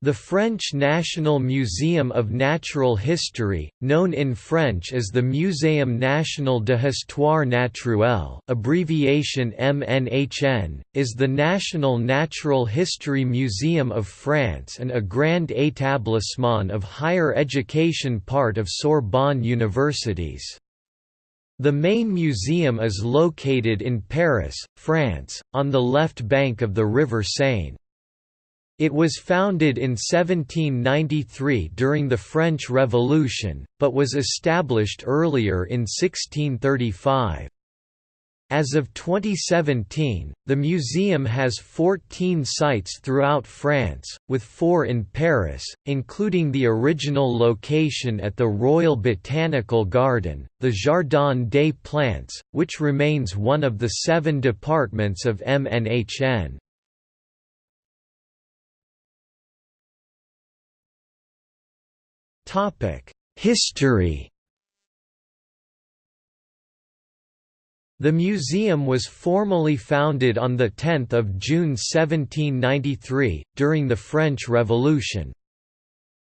The French National Museum of Natural History, known in French as the Muséum National de Histoire Naturelle abbreviation MNHN, is the national natural history museum of France and a grand établissement of higher education part of Sorbonne universities. The main museum is located in Paris, France, on the left bank of the River Seine. It was founded in 1793 during the French Revolution, but was established earlier in 1635. As of 2017, the museum has 14 sites throughout France, with four in Paris, including the original location at the Royal Botanical Garden, the Jardin des Plantes, which remains one of the seven departments of MNHN. History The museum was formally founded on 10 June 1793, during the French Revolution.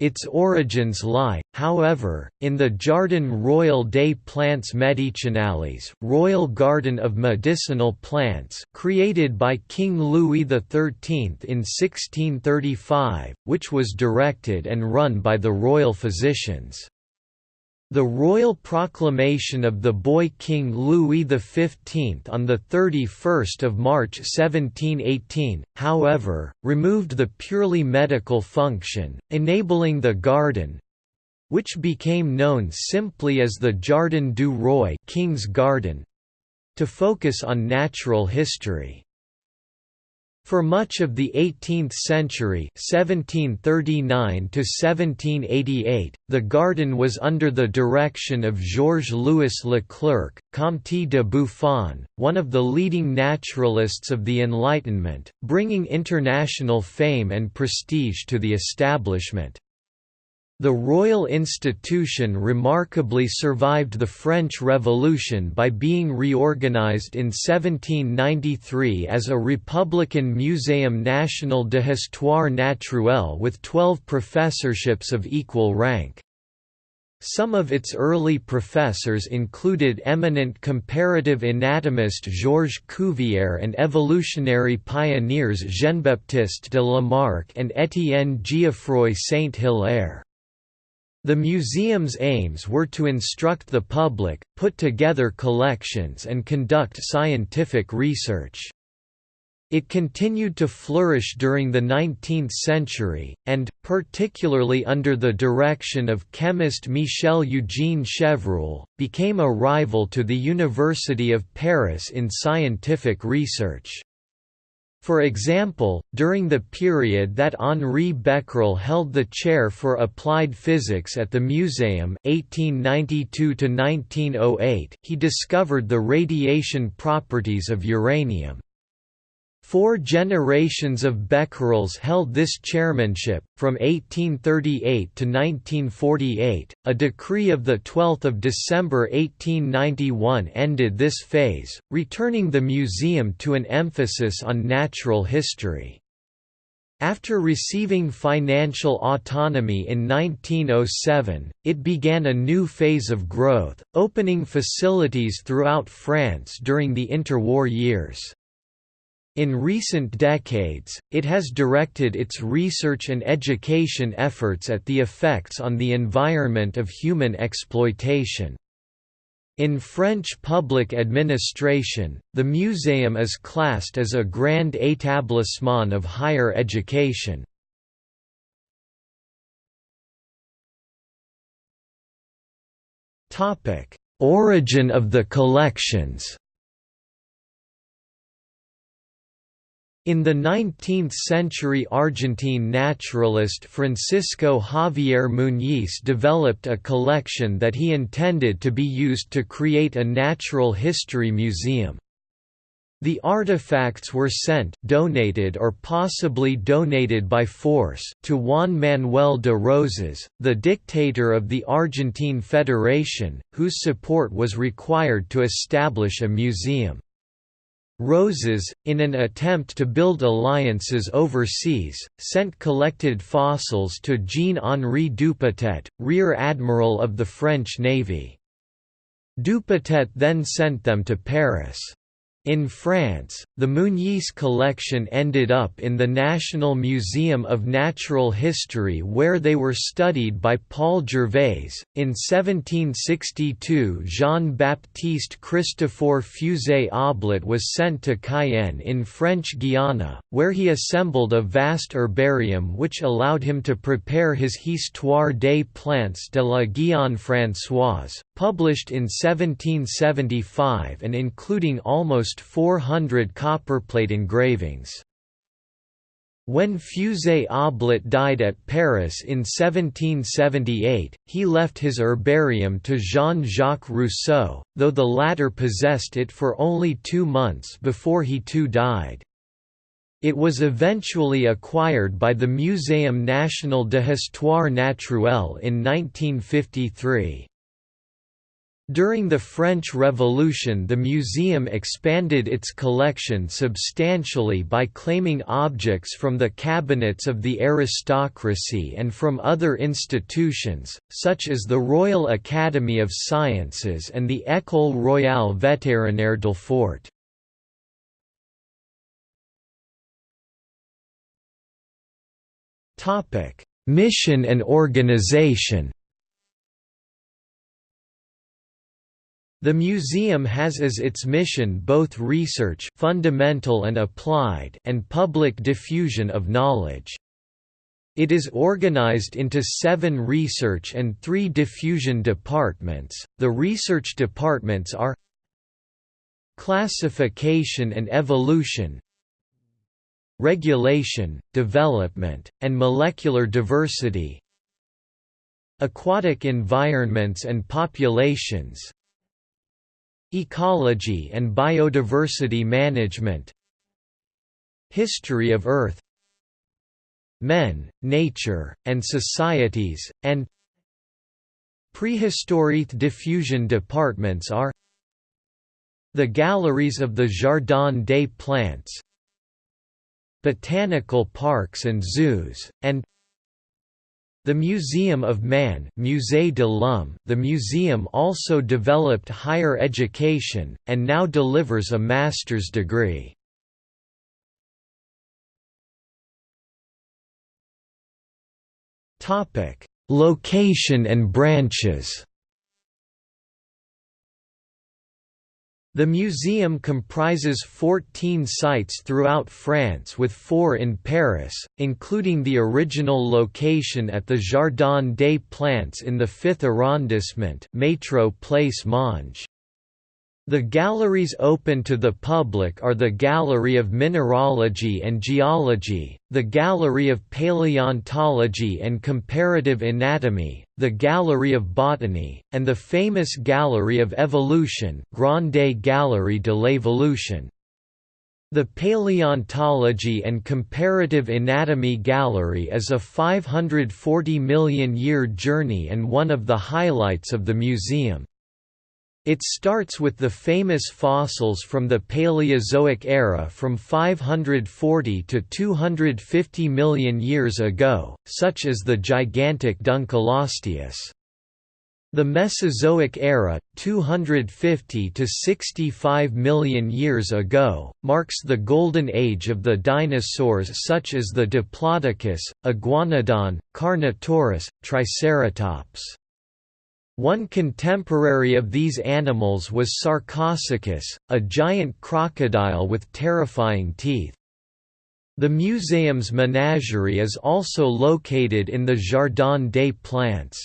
Its origins lie, however, in the Jardin Royal des Plantes Medicinales Royal Garden of Medicinal Plants created by King Louis XIII in 1635, which was directed and run by the royal physicians. The royal proclamation of the boy King Louis XV on 31 March 1718, however, removed the purely medical function, enabling the garden—which became known simply as the Jardin du Roi King's Garden—to focus on natural history. For much of the 18th century 1739 the garden was under the direction of Georges-Louis Leclerc, Comte de Buffon, one of the leading naturalists of the Enlightenment, bringing international fame and prestige to the establishment. The royal institution remarkably survived the French Revolution by being reorganized in 1793 as a Republican Muséum National de Histoire Naturelle with 12 professorships of equal rank. Some of its early professors included eminent comparative anatomist Georges Cuvier and evolutionary pioneers Jean-Baptiste de Lamarck and Étienne Geoffroy Saint-Hilaire. The museum's aims were to instruct the public, put together collections and conduct scientific research. It continued to flourish during the 19th century, and, particularly under the direction of chemist Michel-Eugène Chevreul, became a rival to the University of Paris in scientific research. For example, during the period that Henri Becquerel held the chair for applied physics at the Museum 1892 he discovered the radiation properties of uranium. Four generations of Becquerels held this chairmanship, from 1838 to 1948. A decree of 12 December 1891 ended this phase, returning the museum to an emphasis on natural history. After receiving financial autonomy in 1907, it began a new phase of growth, opening facilities throughout France during the interwar years. In recent decades, it has directed its research and education efforts at the effects on the environment of human exploitation. In French public administration, the museum is classed as a grand établissement of higher education. Origin of the collections In the 19th-century Argentine naturalist Francisco Javier Muñiz developed a collection that he intended to be used to create a natural history museum. The artifacts were sent donated or possibly donated by force to Juan Manuel de Rosas, the dictator of the Argentine Federation, whose support was required to establish a museum. Rosas, in an attempt to build alliances overseas, sent collected fossils to Jean-Henri Dupotet, Rear Admiral of the French Navy. Dupotet then sent them to Paris. In France, the Meunier collection ended up in the National Museum of Natural History where they were studied by Paul Gervais. In 1762, Jean Baptiste Christophe Fusée Aublet was sent to Cayenne in French Guiana, where he assembled a vast herbarium which allowed him to prepare his Histoire des plantes de la Guyane Françoise, published in 1775 and including almost 400 copperplate engravings. When Fusée Aublet died at Paris in 1778, he left his herbarium to Jean-Jacques Rousseau, though the latter possessed it for only two months before he too died. It was eventually acquired by the Muséum national de Histoire naturelle in 1953. During the French Revolution the museum expanded its collection substantially by claiming objects from the cabinets of the aristocracy and from other institutions, such as the Royal Academy of Sciences and the École Royale Vétérinaire d'Alfort. Mission and organization The museum has as its mission both research fundamental and applied and public diffusion of knowledge. It is organized into seven research and three diffusion departments. The research departments are Classification and Evolution, Regulation, Development, and Molecular Diversity, Aquatic Environments and Populations, Ecology and biodiversity management History of Earth Men, Nature, and Societies, and Prehistory diffusion departments are The Galleries of the Jardin des Plantes Botanical parks and zoos, and the Museum of Man Musée de l'Homme the museum also developed higher education, and now delivers a master's degree. Location and branches The museum comprises 14 sites throughout France with four in Paris, including the original location at the Jardin des Plantes in the 5th arrondissement Métro Place Monge. The galleries open to the public are the Gallery of Mineralogy and Geology, the Gallery of Paleontology and Comparative Anatomy, the Gallery of Botany, and the famous Gallery of Evolution Grande Galerie de l'Evolution. The Paleontology and Comparative Anatomy Gallery is a 540 million year journey and one of the highlights of the museum. It starts with the famous fossils from the Paleozoic era from 540 to 250 million years ago, such as the gigantic Dunkleosteus. The Mesozoic era, 250 to 65 million years ago, marks the golden age of the dinosaurs such as the Diplodocus, Iguanodon, Carnotaurus, Triceratops. One contemporary of these animals was Sarcosuchus, a giant crocodile with terrifying teeth. The museum's menagerie is also located in the Jardin des Plantes.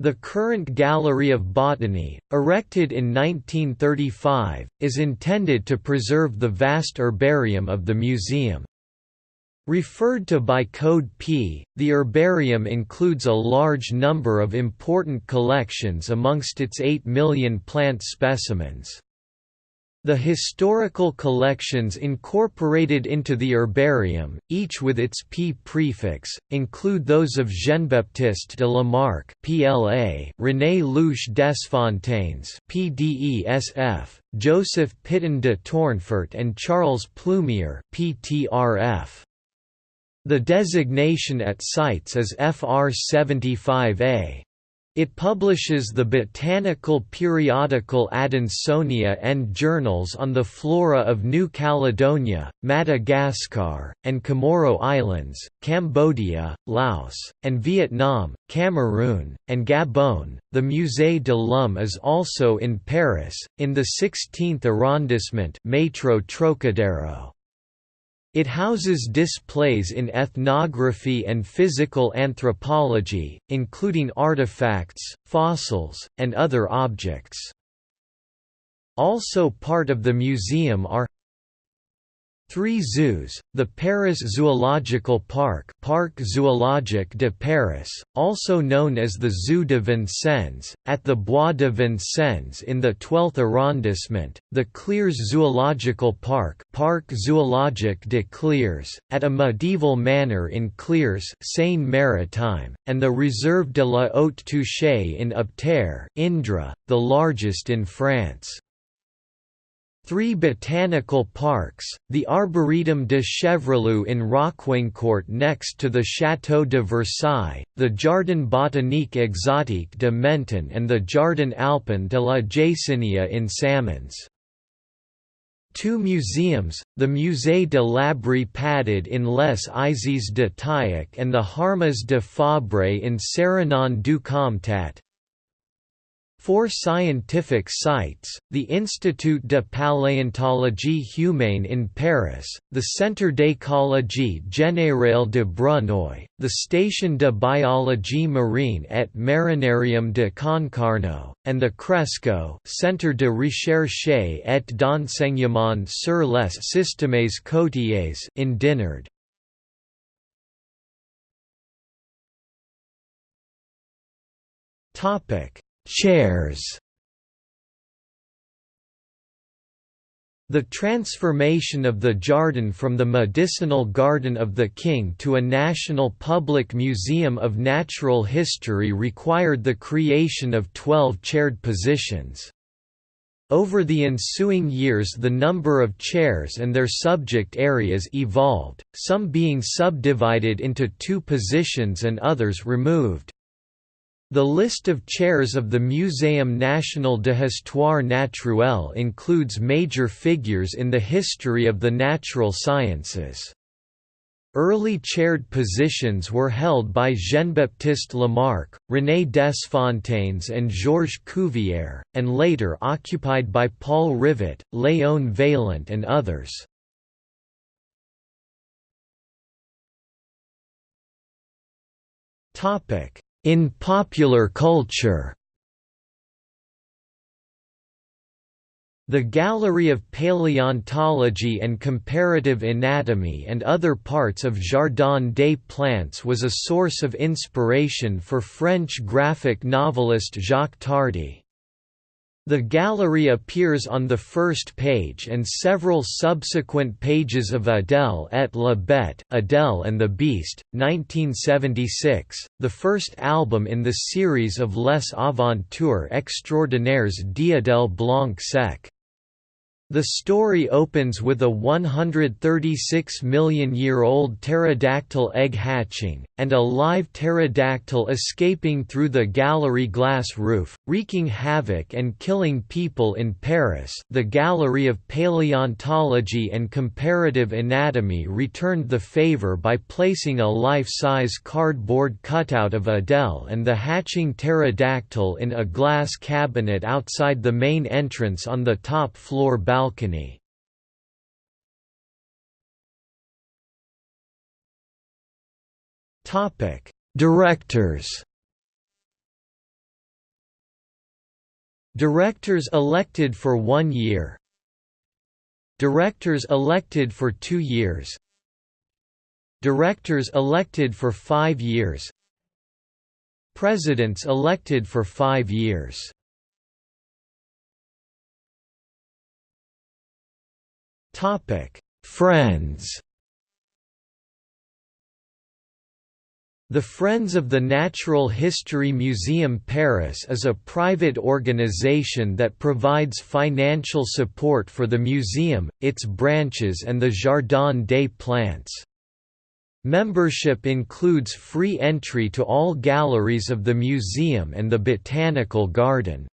The current Gallery of Botany, erected in 1935, is intended to preserve the vast herbarium of the museum. Referred to by Code P, the herbarium includes a large number of important collections amongst its 8 million plant specimens. The historical collections incorporated into the herbarium, each with its P prefix, include those of Jean-Baptiste de Lamarck (PLA), René Louiche Desfontaines (PDESF), Joseph Pitton de Tournefort, and Charles Plumier (PTRF). The designation at CITES is FR 75A. It publishes the botanical periodical Adansonia and journals on the flora of New Caledonia, Madagascar, and Comoro Islands, Cambodia, Laos, and Vietnam, Cameroon, and Gabon. The Musée de l'Homme is also in Paris, in the 16th arrondissement Metro Trocadero. It houses displays in ethnography and physical anthropology, including artifacts, fossils, and other objects. Also part of the museum are Three zoos, the Paris Zoological Park Parc Zoologique de Paris, also known as the Zoo de Vincennes, at the Bois de Vincennes in the 12th arrondissement, the Clères Zoological Park Parc Zoologique de Clères, at a medieval manor in Clères Seine-Maritime, and the Réserve de la Haute Touche in Obterre Indre, the largest in France. Three botanical parks, the Arboretum de Chevreloup in Rocquencourt next to the Château de Versailles, the Jardin botanique exotique de Menton and the Jardin alpin de la Jaÿsinia in Samoëns. Two museums, the Musée de l'Abri Pataud in Les Eyzies de Tayac and the Harmas de Fabre in Sérignan du Comtat, Four scientific sites, the Institut de paléontologie humaine in Paris, the Centre d'écologie générale de Brunoy, the Station de biologie marine et marinarium de Concarneau, and the Cresco Centre de recherche et d'enseignement sur les systèmes côtiers in Dinard. Topic Chairs The transformation of the Jardin from the medicinal garden of the king to a national public museum of natural history required the creation of twelve chaired positions. Over the ensuing years the number of chairs and their subject areas evolved, some being subdivided into two positions and others removed. The list of chairs of the Muséum national de Histoire naturelle includes major figures in the history of the natural sciences. Early chaired positions were held by Jean-Baptiste Lamarck, René Desfontaines and Georges Cuvier, and later occupied by Paul Rivet, Léon Vaillant and others. Topic in popular culture The Gallery of Paleontology and Comparative Anatomy and other parts of Jardin des Plantes was a source of inspiration for French graphic novelist Jacques Tardi. The gallery appears on the first page and several subsequent pages of Adèle et la Bête Adèle and the Beast, 1976, the first album in the series of Les Aventures extraordinaires d'Adèle Blanc-Sec. The story opens with a 136 million year old pterodactyl egg hatching, and a live pterodactyl escaping through the gallery glass roof, wreaking havoc and killing people in Paris. The Gallery of Paleontology and Comparative Anatomy returned the favor by placing a life size cardboard cutout of Adèle and the hatching pterodactyl in a glass cabinet outside the main entrance on the top floor balcony balcony. Topic: Directors. Directors elected for one year. Directors elected for two years. Directors elected for five years. Presidents elected for five years Friends The Friends of the Natural History Museum Paris is a private organization that provides financial support for the museum, its branches and the Jardin des Plantes. Membership includes free entry to all galleries of the museum and the Botanical Garden.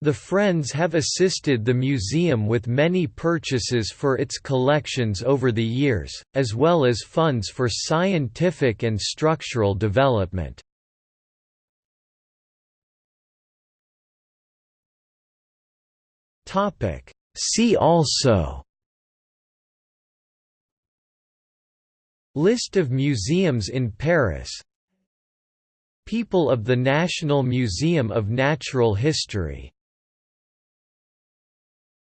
The Friends have assisted the museum with many purchases for its collections over the years, as well as funds for scientific and structural development. See also List of museums in Paris People of the National Museum of Natural History